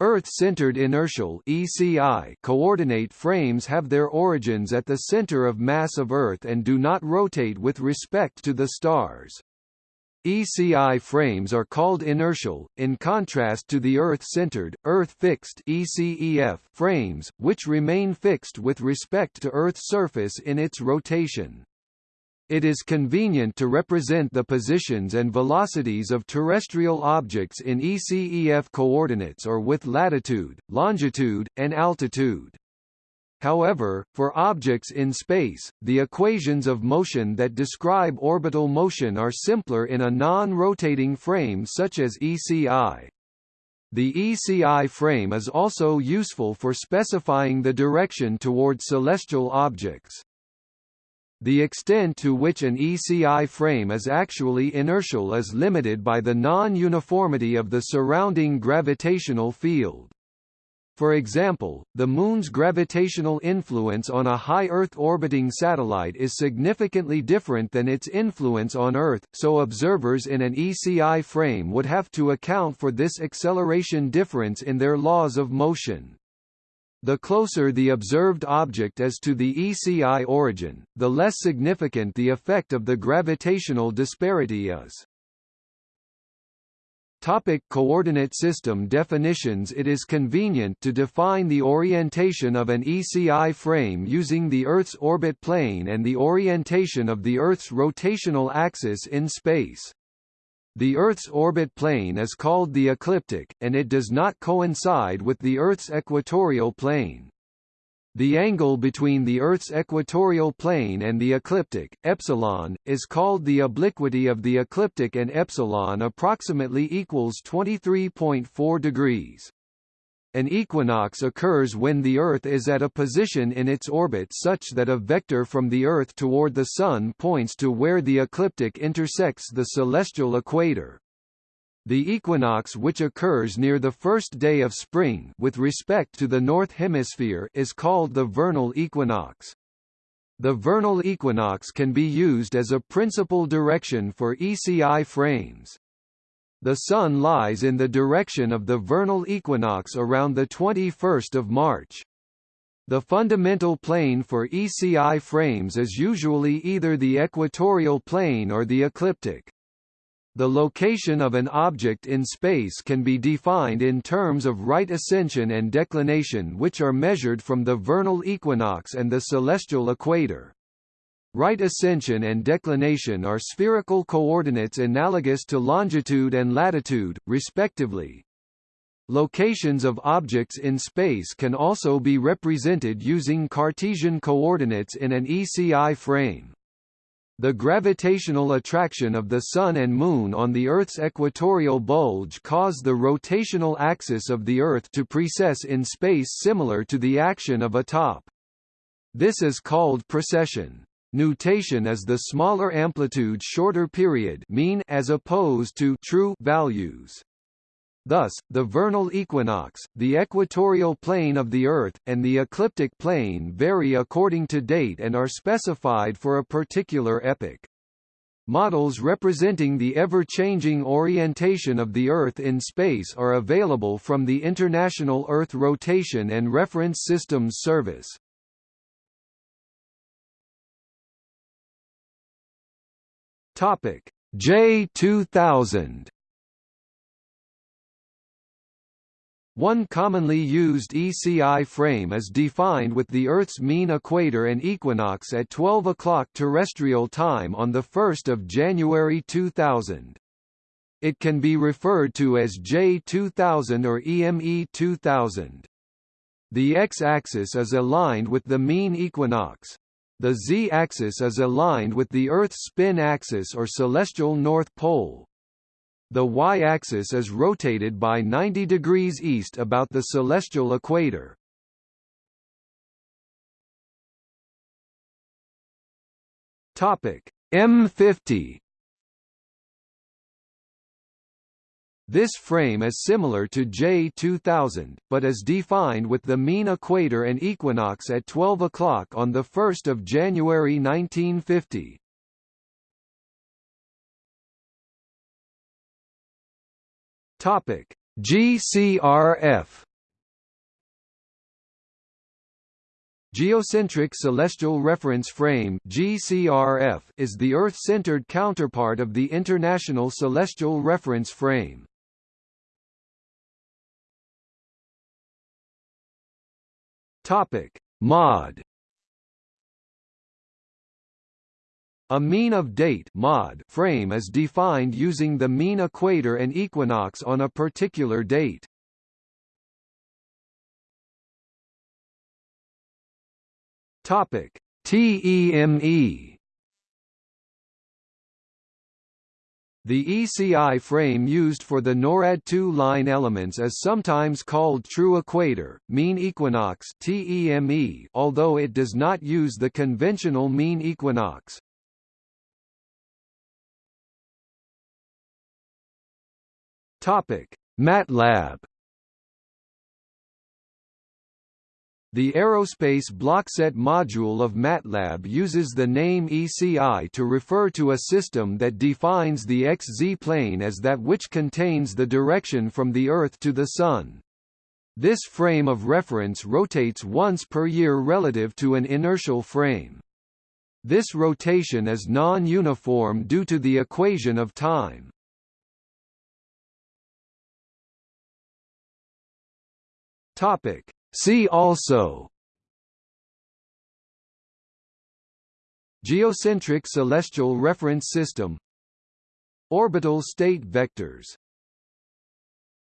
Earth-centered inertial (ECI) coordinate frames have their origins at the center of mass of Earth and do not rotate with respect to the stars. ECI frames are called inertial, in contrast to the Earth-centered, Earth-fixed ECEF frames, which remain fixed with respect to Earth's surface in its rotation. It is convenient to represent the positions and velocities of terrestrial objects in ECEF coordinates or with latitude, longitude, and altitude. However, for objects in space, the equations of motion that describe orbital motion are simpler in a non-rotating frame such as ECI. The ECI frame is also useful for specifying the direction toward celestial objects. The extent to which an ECI frame is actually inertial is limited by the non-uniformity of the surrounding gravitational field. For example, the Moon's gravitational influence on a high Earth-orbiting satellite is significantly different than its influence on Earth, so observers in an ECI frame would have to account for this acceleration difference in their laws of motion. The closer the observed object is to the ECI origin, the less significant the effect of the gravitational disparity is. Topic coordinate system definitions It is convenient to define the orientation of an ECI frame using the Earth's orbit plane and the orientation of the Earth's rotational axis in space. The Earth's orbit plane is called the ecliptic, and it does not coincide with the Earth's equatorial plane. The angle between the Earth's equatorial plane and the ecliptic, epsilon, is called the obliquity of the ecliptic and epsilon approximately equals 23.4 degrees. An equinox occurs when the Earth is at a position in its orbit such that a vector from the Earth toward the Sun points to where the ecliptic intersects the celestial equator. The equinox which occurs near the first day of spring with respect to the North Hemisphere is called the vernal equinox. The vernal equinox can be used as a principal direction for ECI frames. The Sun lies in the direction of the vernal equinox around the 21st of March. The fundamental plane for ECI frames is usually either the equatorial plane or the ecliptic. The location of an object in space can be defined in terms of right ascension and declination which are measured from the vernal equinox and the celestial equator. Right ascension and declination are spherical coordinates analogous to longitude and latitude, respectively. Locations of objects in space can also be represented using Cartesian coordinates in an ECI frame. The gravitational attraction of the Sun and Moon on the Earth's equatorial bulge cause the rotational axis of the Earth to precess in space similar to the action of a top. This is called precession. Nutation is the smaller amplitude shorter period mean as opposed to true values. Thus, the vernal equinox, the equatorial plane of the Earth, and the ecliptic plane vary according to date and are specified for a particular epoch. Models representing the ever-changing orientation of the Earth in space are available from the International Earth Rotation and Reference Systems Service. Topic J2000 One commonly used ECI frame is defined with the Earth's mean equator and equinox at 12 o'clock terrestrial time on 1 January 2000. It can be referred to as J2000 or EME 2000. The x-axis is aligned with the mean equinox. The z-axis is aligned with the Earth's spin axis or celestial north pole. The y-axis is rotated by 90 degrees east about the celestial equator. Topic M50 This frame is similar to J2000, but is defined with the mean equator and equinox at 12 o'clock on 1 January 1950. Topic: GCRF Geocentric Celestial Reference Frame GCRF is the Earth-centered counterpart of the International Celestial Reference Frame. Topic: MOD. A mean of date mod frame is defined using the mean equator and equinox on a particular date. Topic: TEME The ECI frame used for the NORAD two-line elements is sometimes called true equator, mean equinox TEME, although it does not use the conventional mean equinox. Topic: MATLAB The Aerospace Blockset module of MATLAB uses the name ECI to refer to a system that defines the XZ plane as that which contains the direction from the Earth to the Sun. This frame of reference rotates once per year relative to an inertial frame. This rotation is non-uniform due to the equation of time. Topic See also Geocentric celestial reference system Orbital state vectors